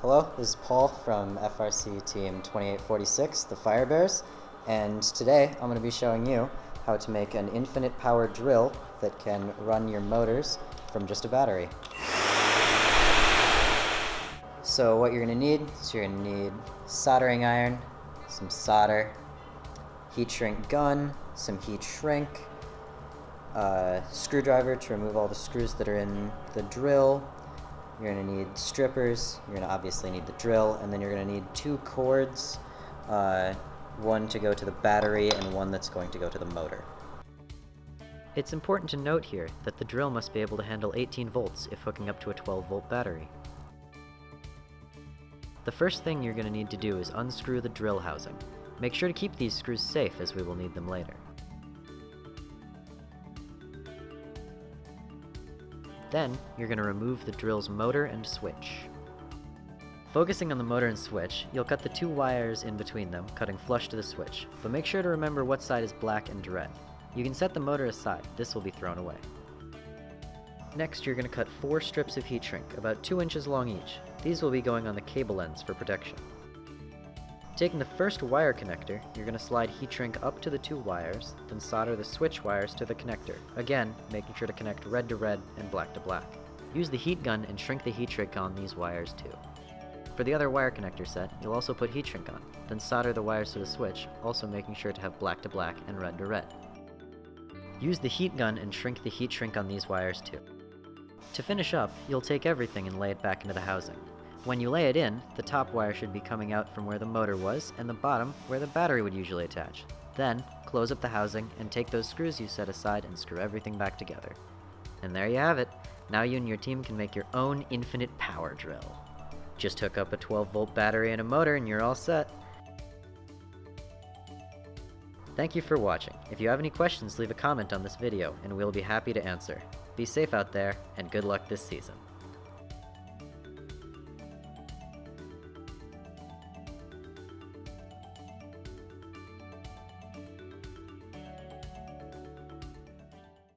Hello, this is Paul from FRC Team 2846, the Fire Bears, and today I'm going to be showing you how to make an infinite power drill that can run your motors from just a battery. So what you're going to need is you're going to need soldering iron, some solder, heat shrink gun, some heat shrink, a screwdriver to remove all the screws that are in the drill, you're going to need strippers, you're going to obviously need the drill, and then you're going to need two cords, uh, one to go to the battery and one that's going to go to the motor. It's important to note here that the drill must be able to handle 18 volts if hooking up to a 12 volt battery. The first thing you're going to need to do is unscrew the drill housing. Make sure to keep these screws safe as we will need them later. Then, you're going to remove the drill's motor and switch. Focusing on the motor and switch, you'll cut the two wires in between them, cutting flush to the switch, but make sure to remember what side is black and red. You can set the motor aside, this will be thrown away. Next, you're going to cut four strips of heat shrink, about 2 inches long each. These will be going on the cable ends for protection. Taking the first wire connector, you're going to slide heat shrink up to the two wires, then solder the switch wires to the connector, again making sure to connect red to red and black to black. Use the heat gun and shrink the heat shrink on these wires too. For the other wire connector set, you'll also put heat shrink on, then solder the wires to the switch, also making sure to have black to black and red to red. Use the heat gun and shrink the heat shrink on these wires too. To finish up, you'll take everything and lay it back into the housing. When you lay it in, the top wire should be coming out from where the motor was, and the bottom where the battery would usually attach. Then, close up the housing, and take those screws you set aside and screw everything back together. And there you have it. Now you and your team can make your own infinite power drill. Just hook up a 12 volt battery and a motor and you're all set. Thank you for watching. If you have any questions, leave a comment on this video, and we'll be happy to answer. Be safe out there, and good luck this season.